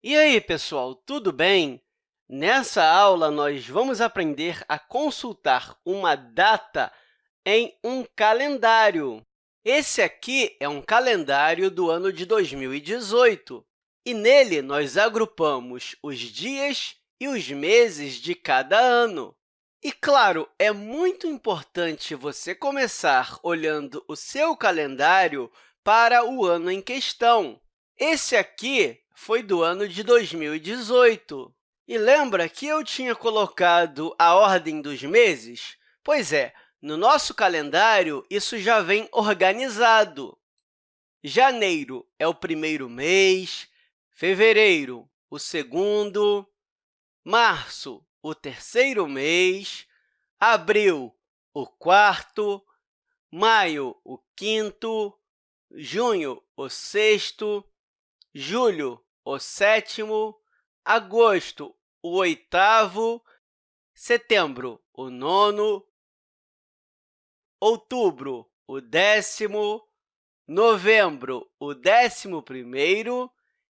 E aí, pessoal, tudo bem? Nessa aula, nós vamos aprender a consultar uma data em um calendário. Esse aqui é um calendário do ano de 2018, e nele nós agrupamos os dias e os meses de cada ano. E, claro, é muito importante você começar olhando o seu calendário para o ano em questão. Esse aqui foi do ano de 2018. E lembra que eu tinha colocado a ordem dos meses? Pois é, no nosso calendário, isso já vem organizado. Janeiro é o primeiro mês, fevereiro, o segundo, março, o terceiro mês, abril, o quarto, maio, o quinto, junho, o sexto, julho, o sétimo, agosto, o oitavo, setembro, o nono, outubro, o décimo, novembro, o décimo primeiro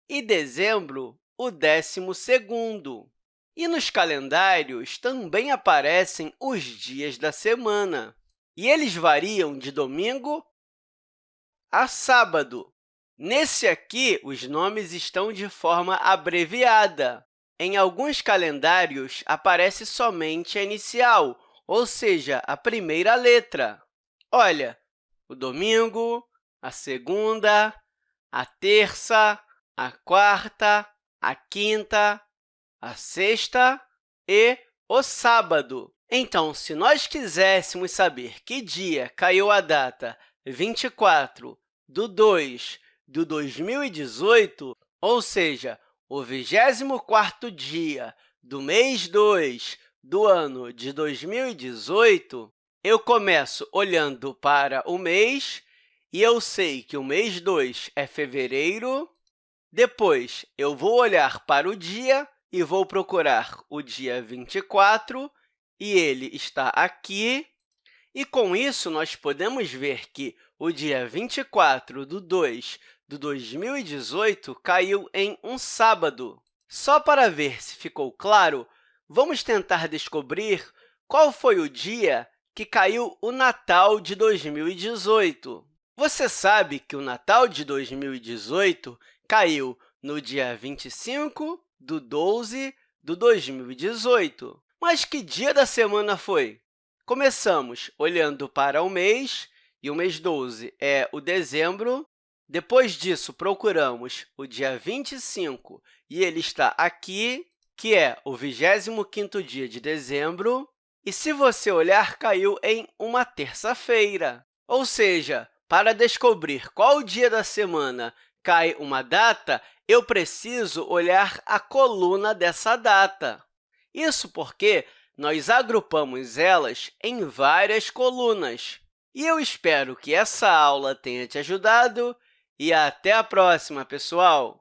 e dezembro, o décimo segundo. E nos calendários também aparecem os dias da semana, e eles variam de domingo a sábado. Nesse aqui, os nomes estão de forma abreviada. Em alguns calendários, aparece somente a inicial, ou seja, a primeira letra. Olha, o domingo, a segunda, a terça, a quarta, a quinta, a sexta e o sábado. Então, se nós quiséssemos saber que dia caiu a data 24 do 2 do 2018, ou seja, o 24º dia do mês 2 do ano de 2018, eu começo olhando para o mês e eu sei que o mês 2 é fevereiro. Depois, eu vou olhar para o dia e vou procurar o dia 24, e ele está aqui. E, com isso, nós podemos ver que o dia 24 de 2 de 2018 caiu em um sábado. Só para ver se ficou claro, vamos tentar descobrir qual foi o dia que caiu o Natal de 2018. Você sabe que o Natal de 2018 caiu no dia 25 de 12 de 2018. Mas que dia da semana foi? Começamos olhando para o mês, e o mês 12 é o dezembro, depois disso, procuramos o dia 25, e ele está aqui, que é o 25º dia de dezembro. E, se você olhar, caiu em uma terça-feira. Ou seja, para descobrir qual dia da semana cai uma data, eu preciso olhar a coluna dessa data. Isso porque nós agrupamos elas em várias colunas. E eu espero que essa aula tenha te ajudado e até a próxima, pessoal!